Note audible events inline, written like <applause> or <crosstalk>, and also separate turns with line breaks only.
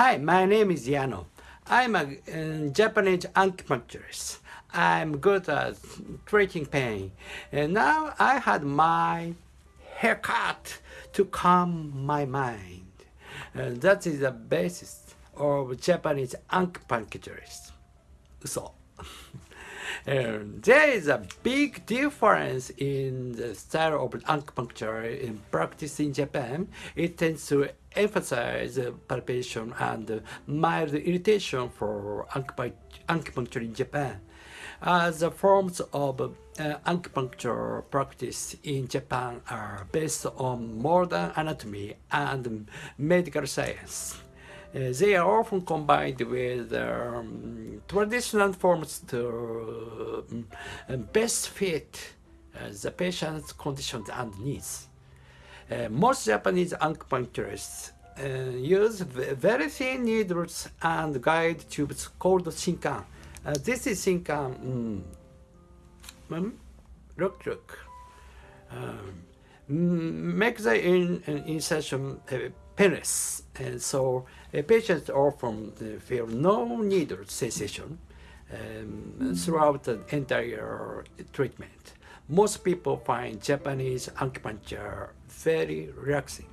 Hi, my name is Yano. I'm a uh, Japanese acupuncturist. I'm good at treating pain. And now I had my haircut to calm my mind. That is the basis of Japanese acupuncturist. So, <laughs> and there is a big difference in the style of acupuncture in practice in Japan. It tends to emphasize palpation and mild irritation for acupuncture in Japan. As the forms of uh, acupuncture practice in Japan are based on modern anatomy and medical science. Uh, they are often combined with um, traditional forms to um, best fit uh, the patient's conditions and needs. Uh, most Japanese acupuncturists uh, use very thin needles and guide tubes called shinkan. Uh, this is shinkan. Mm, look, look. Um, make the in, insertion uh, painless, and so uh, patients often feel no needle sensation um, throughout the entire treatment. Most people find Japanese acupuncture very relaxing.